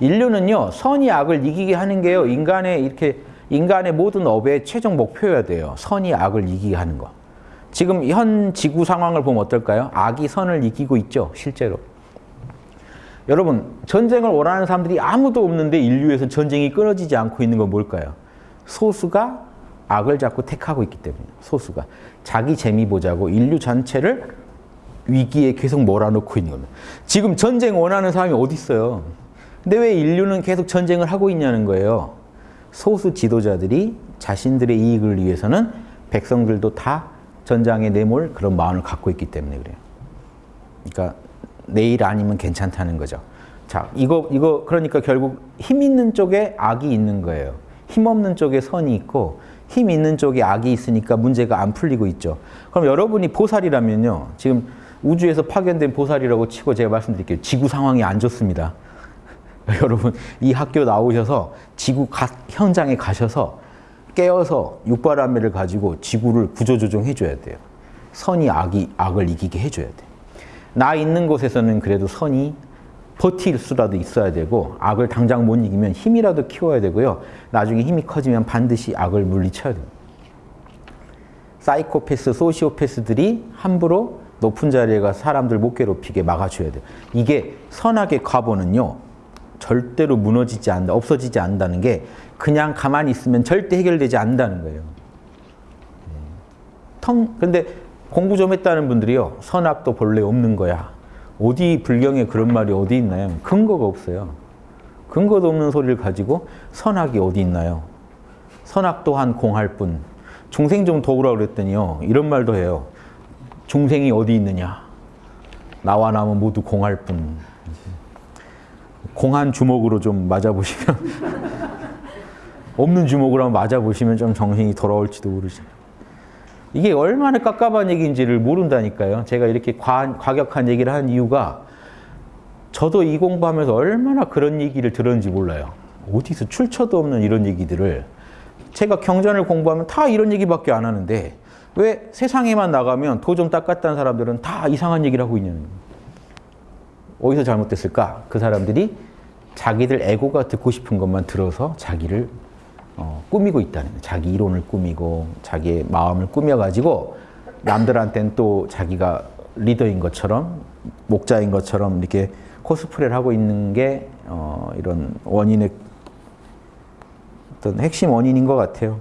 인류는요 선이 악을 이기게 하는 게요 인간의 이렇게 인간의 모든 업의 최종 목표여야 돼요. 선이 악을 이기게 하는 거. 지금 현 지구 상황을 보면 어떨까요? 악이 선을 이기고 있죠, 실제로. 여러분, 전쟁을 원하는 사람들이 아무도 없는데 인류에서 전쟁이 끊어지지 않고 있는 건 뭘까요? 소수가 악을 자꾸 택하고 있기 때문에 소수가. 자기 재미 보자고 인류 전체를 위기에 계속 몰아넣고 있는 겁니다. 지금 전쟁 원하는 사람이 어디 있어요? 근데 왜 인류는 계속 전쟁을 하고 있냐는 거예요. 소수 지도자들이 자신들의 이익을 위해서는 백성들도 다 전장에 내몰 그런 마음을 갖고 있기 때문에 그래요. 그러니까 내일 아니면 괜찮다는 거죠. 자, 이거 이거 그러니까 결국 힘 있는 쪽에 악이 있는 거예요. 힘 없는 쪽에 선이 있고 힘 있는 쪽에 악이 있으니까 문제가 안 풀리고 있죠. 그럼 여러분이 보살이라면요. 지금 우주에서 파견된 보살이라고 치고 제가 말씀드릴게요. 지구 상황이 안 좋습니다. 여러분 이 학교 나오셔서 지구 가, 현장에 가셔서 깨어서 육바람매를 가지고 지구를 구조조정해 줘야 돼요. 선이 악이 악을 이기게 해줘야 돼. 나 있는 곳에서는 그래도 선이 버틸 수라도 있어야 되고 악을 당장 못 이기면 힘이라도 키워야 되고요. 나중에 힘이 커지면 반드시 악을 물리쳐야 돼요. 사이코패스, 소시오패스들이 함부로 높은 자리에 가 사람들 못 괴롭히게 막아줘야 돼요. 이게 선악의 과보는요. 절대로 무너지지 않는다, 없어지지 않는다는 게 그냥 가만히 있으면 절대 해결되지 않는다는 거예요. 텅, 근데 공부 좀 했다는 분들이요. 선악도 본래 없는 거야. 어디 불경에 그런 말이 어디 있나요? 근거가 없어요. 근거도 없는 소리를 가지고 선악이 어디 있나요? 선악 또한 공할 뿐. 중생 좀 도우라 그랬더니요. 이런 말도 해요. 중생이 어디 있느냐? 나와 남은 모두 공할 뿐. 공한 주먹으로 좀 맞아보시면 없는 주먹으로 한번 맞아보시면 좀 정신이 돌아올지도 모르죠. 이게 얼마나 깝깝한 얘기인지를 모른다니까요. 제가 이렇게 과, 과격한 얘기를 한 이유가 저도 이 공부하면서 얼마나 그런 얘기를 들었는지 몰라요. 어디서 출처도 없는 이런 얘기들을 제가 경전을 공부하면 다 이런 얘기밖에 안 하는데 왜 세상에만 나가면 도 좀 닦았다는 사람들은 다 이상한 얘기를 하고 있냐는 거예요. 어디서 잘못됐을까? 그 사람들이 자기들 에고가 듣고 싶은 것만 들어서 자기를 어, 꾸미고 있다는 거예요. 자기 이론을 꾸미고 자기의 마음을 꾸며가지고 남들한테는 또 자기가 리더인 것처럼 목자인 것처럼 이렇게 코스프레를 하고 있는 게 어, 이런 원인의 어떤 핵심 원인인 것 같아요.